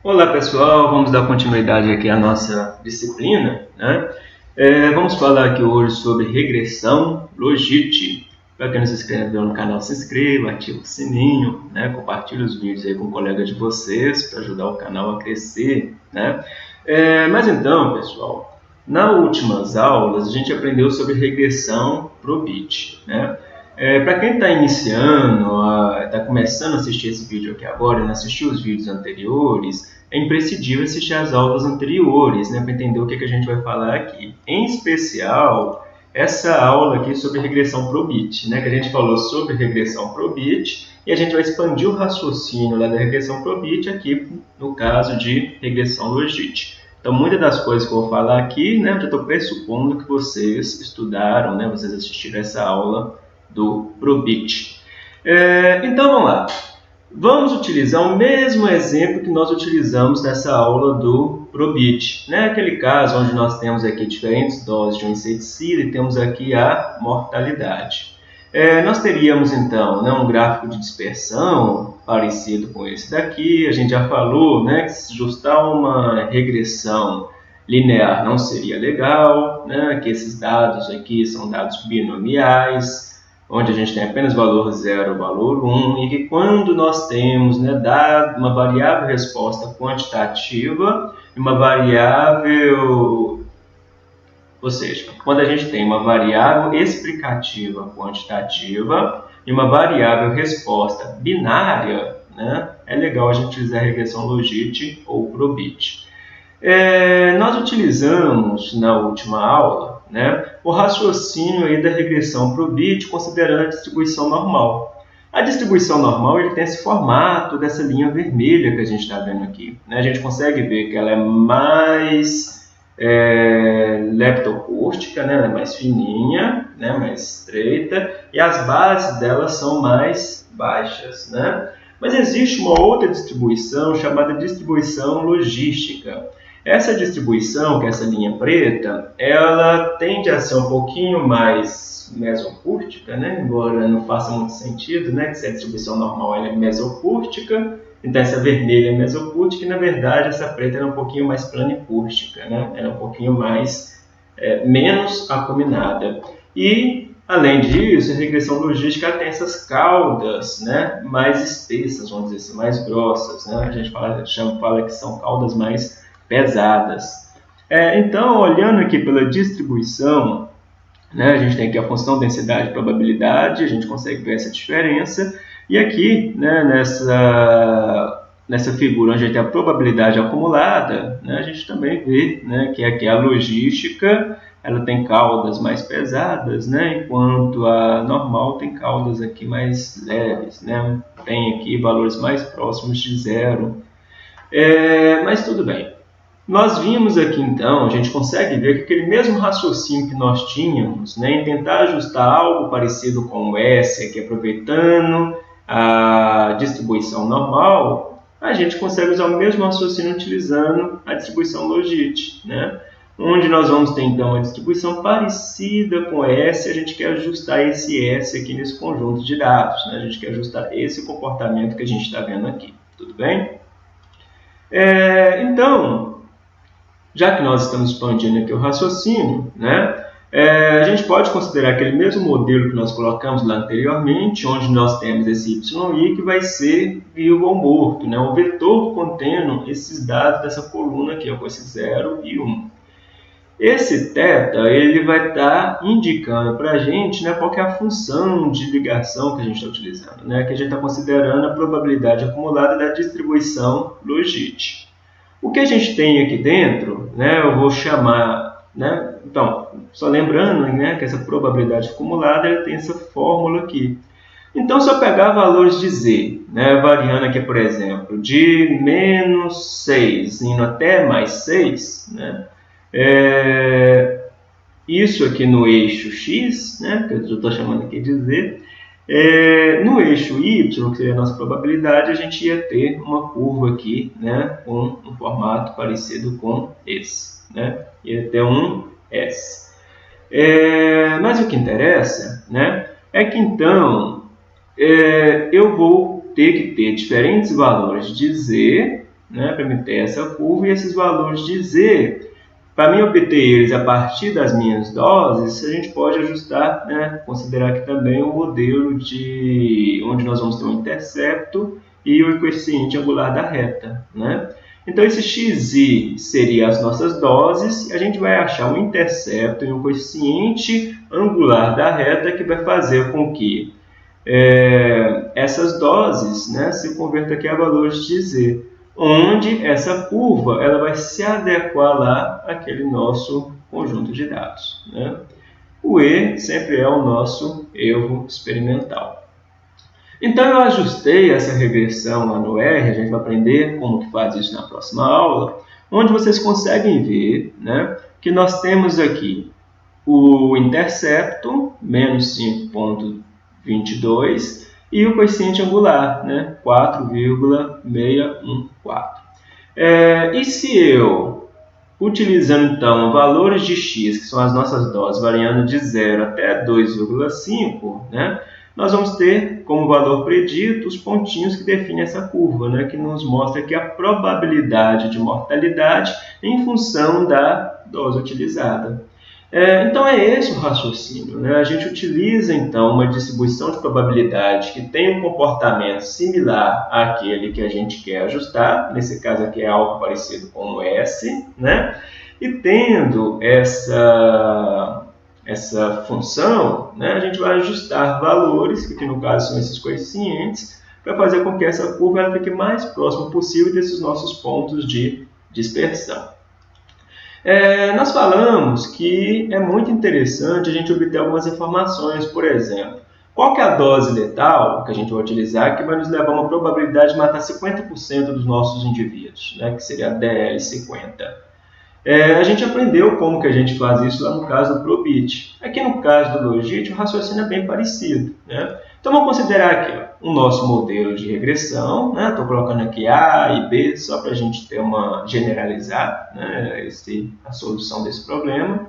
Olá pessoal, vamos dar continuidade aqui à nossa disciplina. Né? É, vamos falar aqui hoje sobre regressão logite. Para quem não se inscreveu no canal, se inscreva, ative o sininho, né? compartilhe os vídeos aí com um colega de vocês para ajudar o canal a crescer. Né? É, mas então, pessoal, nas últimas aulas a gente aprendeu sobre regressão probit. Né? É, para quem está iniciando, está começando a assistir esse vídeo aqui agora não assistiu os vídeos anteriores, é imprescindível assistir as aulas anteriores né, para entender o que, que a gente vai falar aqui. Em especial, essa aula aqui sobre regressão probit, né, que a gente falou sobre regressão probit e a gente vai expandir o raciocínio lá da regressão probit aqui no caso de regressão logit. Então, muitas das coisas que eu vou falar aqui, né, eu estou pressupondo que vocês estudaram, né, vocês assistiram essa aula do Probit. É, então vamos lá. Vamos utilizar o mesmo exemplo que nós utilizamos nessa aula do Probit. Né? Aquele caso onde nós temos aqui diferentes doses de um inseticida e temos aqui a mortalidade. É, nós teríamos então né, um gráfico de dispersão parecido com esse daqui. A gente já falou né, que se justar uma regressão linear não seria legal, né, que esses dados aqui são dados binomiais, onde a gente tem apenas valor 0 valor 1, um, e que quando nós temos né, dado uma variável resposta quantitativa e uma variável, ou seja, quando a gente tem uma variável explicativa quantitativa e uma variável resposta binária, né, é legal a gente utilizar a regressão logit ou probit. É, nós utilizamos na última aula né, o raciocínio aí da regressão para o bit considerando a distribuição normal. A distribuição normal ele tem esse formato dessa linha vermelha que a gente está vendo aqui. Né? A gente consegue ver que ela é mais é, leptocústica, né? ela é mais fininha, né? mais estreita, e as bases dela são mais baixas. Né? Mas existe uma outra distribuição chamada distribuição logística. Essa distribuição, que é essa linha preta, ela tende a ser um pouquinho mais mesocúrtica, né? embora não faça muito sentido, né? que se a distribuição normal é mesocúrtica, então essa vermelha é mesocúrtica e na verdade essa preta é um pouquinho mais planicúrtica, né? ela é um pouquinho mais, é, menos acuminada. E Além disso, a regressão logística tem essas caudas né, mais espessas, vamos dizer assim, mais grossas. Né? A gente fala, chama, fala que são caudas mais pesadas. É, então, olhando aqui pela distribuição, né, a gente tem aqui a função densidade e probabilidade, a gente consegue ver essa diferença. E aqui, né, nessa, nessa figura onde a gente tem a probabilidade acumulada, né, a gente também vê né, que aqui a logística ela tem caudas mais pesadas, né, enquanto a normal tem caudas aqui mais leves. Né, tem aqui valores mais próximos de zero. É, mas tudo bem. Nós vimos aqui então, a gente consegue ver que aquele mesmo raciocínio que nós tínhamos, né, em tentar ajustar algo parecido com o S, aqui aproveitando a distribuição normal, a gente consegue usar o mesmo raciocínio utilizando a distribuição logit, né? onde nós vamos ter então a distribuição parecida com S, a gente quer ajustar esse S aqui nesse conjunto de dados, né? a gente quer ajustar esse comportamento que a gente está vendo aqui, tudo bem? É, então, já que nós estamos expandindo aqui o raciocínio, né, é, a gente pode considerar aquele mesmo modelo que nós colocamos lá anteriormente, onde nós temos esse yi que vai ser vivo ou morto, né, um vetor contendo esses dados dessa coluna aqui, com esse 0 e 1. Um. Esse θ ele vai estar tá indicando para a gente né, qual é a função de ligação que a gente está utilizando, né, que a gente está considerando a probabilidade acumulada da distribuição logit. O que a gente tem aqui dentro, né, eu vou chamar, né, então, só lembrando né, que essa probabilidade acumulada ela tem essa fórmula aqui. Então, se eu pegar valores de z, né, variando aqui, por exemplo, de menos 6 indo até mais 6, né, é, isso aqui no eixo x, né, que eu estou chamando aqui de z, é, no eixo y, que seria a nossa probabilidade, a gente ia ter uma curva aqui, né, com um formato parecido com esse, né, ia ter um S. É, mas o que interessa, né, é que então é, eu vou ter que ter diferentes valores de Z né, para me ter essa curva e esses valores de Z. Para mim obter eles a partir das minhas doses, a gente pode ajustar, né, considerar aqui também o um modelo de onde nós vamos ter um intercepto e o coeficiente angular da reta. Né? Então, esse xi seria as nossas doses, e a gente vai achar um intercepto e um coeficiente angular da reta que vai fazer com que é, essas doses né, se convertam aqui a valores de z, onde essa curva ela vai se adequar lá àquele nosso conjunto de dados. Né? O E sempre é o nosso erro experimental. Então eu ajustei essa regressão lá no R, a gente vai aprender como que faz isso na próxima aula, onde vocês conseguem ver né, que nós temos aqui o intercepto, menos 5.22, e o coeficiente angular, né, 4,614. É, e se eu, utilizando então valores de x, que são as nossas doses, variando de 0 até 2,5, né, nós vamos ter como valor predito os pontinhos que definem essa curva, né, que nos mostra aqui a probabilidade de mortalidade em função da dose utilizada. É, então é esse o raciocínio. Né? A gente utiliza então uma distribuição de probabilidade que tem um comportamento similar àquele que a gente quer ajustar, nesse caso aqui é algo parecido com o S, né? e tendo essa essa função, né, a gente vai ajustar valores, que aqui no caso são esses coeficientes, para fazer com que essa curva fique mais próxima possível desses nossos pontos de dispersão. É, nós falamos que é muito interessante a gente obter algumas informações, por exemplo, qual que é a dose letal que a gente vai utilizar que vai nos levar a uma probabilidade de matar 50% dos nossos indivíduos, né, que seria a DL50. É, a gente aprendeu como que a gente faz isso lá no caso do Probit. Aqui no caso do Logit, o raciocínio é bem parecido. Né? Então vamos considerar aqui ó, o nosso modelo de regressão. Estou né? colocando aqui A e B só para a gente ter uma generalizar né? Esse, a solução desse problema.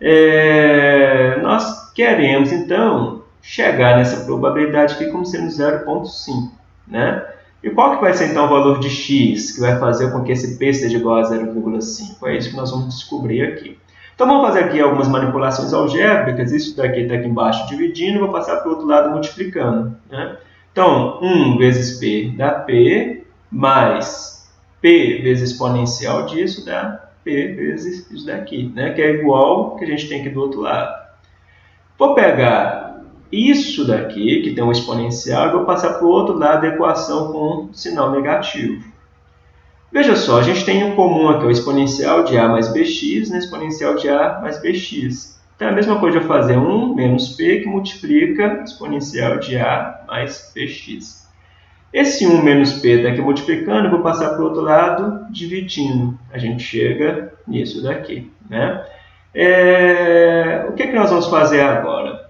É, nós queremos então chegar nessa probabilidade aqui como sendo 0,5. Né? E qual que vai ser então o valor de x que vai fazer com que esse p seja igual a 0,5? É isso que nós vamos descobrir aqui. Então vamos fazer aqui algumas manipulações algébricas, isso daqui está aqui embaixo dividindo, vou passar para o outro lado multiplicando. Né? Então 1 vezes p dá p, mais p vezes exponencial disso dá p vezes isso daqui, né? que é igual que a gente tem aqui do outro lado. Vou pegar isso daqui, que tem um exponencial, eu vou passar para o outro lado da equação com sinal negativo. Veja só, a gente tem um comum aqui, o exponencial de a mais bx, né? exponencial de a mais bx. Então, é a mesma coisa eu fazer 1 menos p, que multiplica exponencial de a mais bx. Esse 1 menos p está aqui multiplicando, eu vou passar para o outro lado dividindo. A gente chega nisso daqui. Né? É... O que, é que nós vamos fazer agora?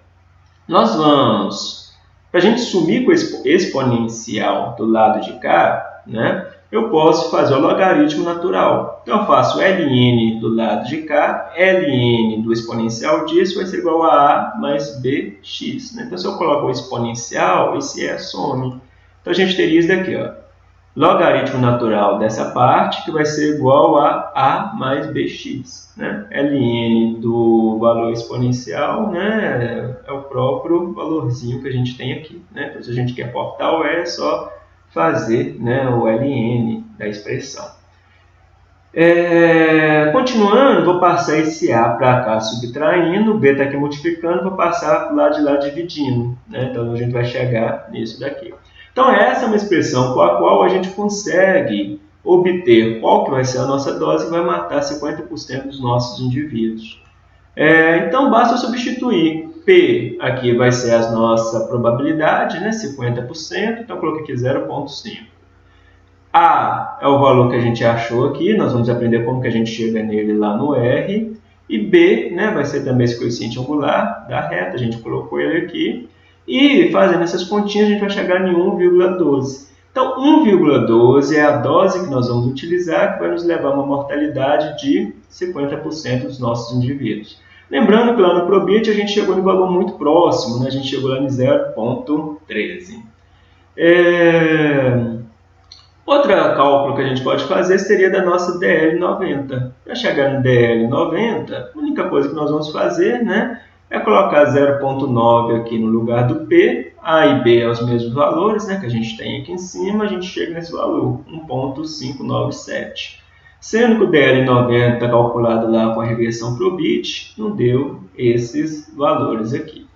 Nós vamos, para a gente sumir com o exponencial do lado de cá, né, eu posso fazer o logaritmo natural. Então, eu faço ln do lado de cá, ln do exponencial disso vai ser igual a a mais bx. Né? Então, se eu coloco o exponencial, esse é some. Então, a gente teria isso daqui, ó logaritmo natural dessa parte, que vai ser igual a a mais bx. Né? ln do valor exponencial né, é o próprio valorzinho que a gente tem aqui. Né? Então, se a gente quer portar o e, é só fazer né, o ln da expressão. É, continuando, vou passar esse A para cá subtraindo, B está aqui multiplicando, vou passar para o lado de lá dividindo. Né? Então, a gente vai chegar nisso daqui. Então, essa é uma expressão com a qual a gente consegue obter qual que vai ser a nossa dose e vai matar 50% dos nossos indivíduos. É, então, basta substituir P aqui vai ser a nossa probabilidade, né, 50%, então coloquei aqui 0,5. A é o valor que a gente achou aqui, nós vamos aprender como que a gente chega nele lá no R. E B né, vai ser também esse coeficiente angular da reta, a gente colocou ele aqui. E fazendo essas continhas, a gente vai chegar em 1,12. Então, 1,12 é a dose que nós vamos utilizar, que vai nos levar a uma mortalidade de 50% dos nossos indivíduos. Lembrando que lá no Probit a gente chegou em valor muito próximo, né? a gente chegou lá em 0,13. É... Outro cálculo que a gente pode fazer seria da nossa DL90. Para chegar no DL90, a única coisa que nós vamos fazer né, é colocar 0,9 aqui no lugar do P, A e B é os mesmos valores né, que a gente tem aqui em cima, a gente chega nesse valor, 1,597. Sendo que o DL90 calculado lá com a regressão para o bit, não deu esses valores aqui.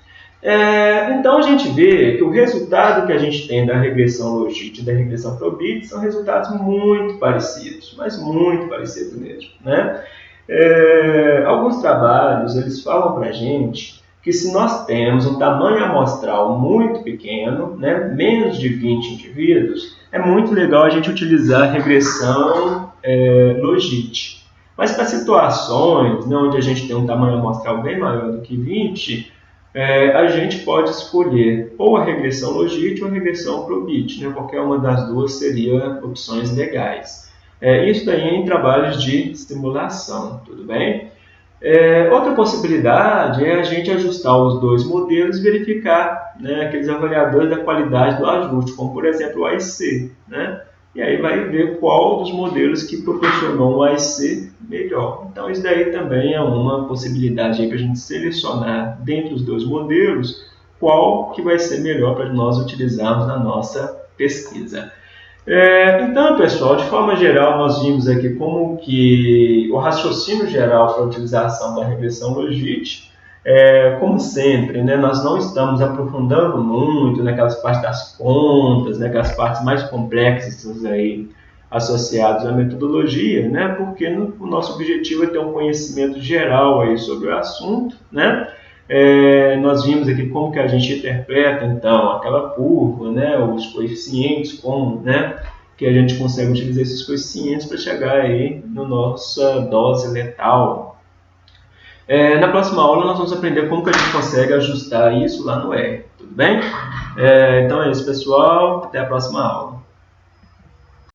É, então a gente vê que o resultado que a gente tem da regressão logit e da regressão probit são resultados muito parecidos, mas muito parecidos mesmo. Né? É, alguns trabalhos eles falam para a gente que se nós temos um tamanho amostral muito pequeno, né, menos de 20 indivíduos, é muito legal a gente utilizar a regressão é, logit. Mas para situações né, onde a gente tem um tamanho amostral bem maior do que 20, é, a gente pode escolher ou a regressão logit ou a regressão probit. Né? Qualquer uma das duas seria opções legais. É, isso daí em trabalhos de estimulação, tudo bem? É, outra possibilidade é a gente ajustar os dois modelos e verificar né, aqueles avaliadores da qualidade do ajuste, como por exemplo o AIC. Né? E aí vai ver qual dos modelos que proporcionou um AIC melhor. Então isso daí também é uma possibilidade para a gente selecionar dentre os dois modelos qual que vai ser melhor para nós utilizarmos na nossa pesquisa. É, então, pessoal, de forma geral, nós vimos aqui como que o raciocínio geral para a utilização da regressão logística, é, como sempre, né, nós não estamos aprofundando muito naquelas partes das contas, naquelas partes mais complexas aí associados à metodologia, né? porque no, o nosso objetivo é ter um conhecimento geral aí sobre o assunto. Né? É, nós vimos aqui como que a gente interpreta então aquela curva, né? os coeficientes, como né? que a gente consegue utilizar esses coeficientes para chegar aí na nossa dose letal. É, na próxima aula nós vamos aprender como que a gente consegue ajustar isso lá no R, tudo bem? É, então é isso pessoal, até a próxima aula.